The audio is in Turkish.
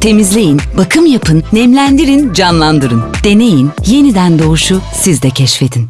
Temizleyin, bakım yapın, nemlendirin, canlandırın. Deneyin, yeniden doğuşu siz de keşfedin.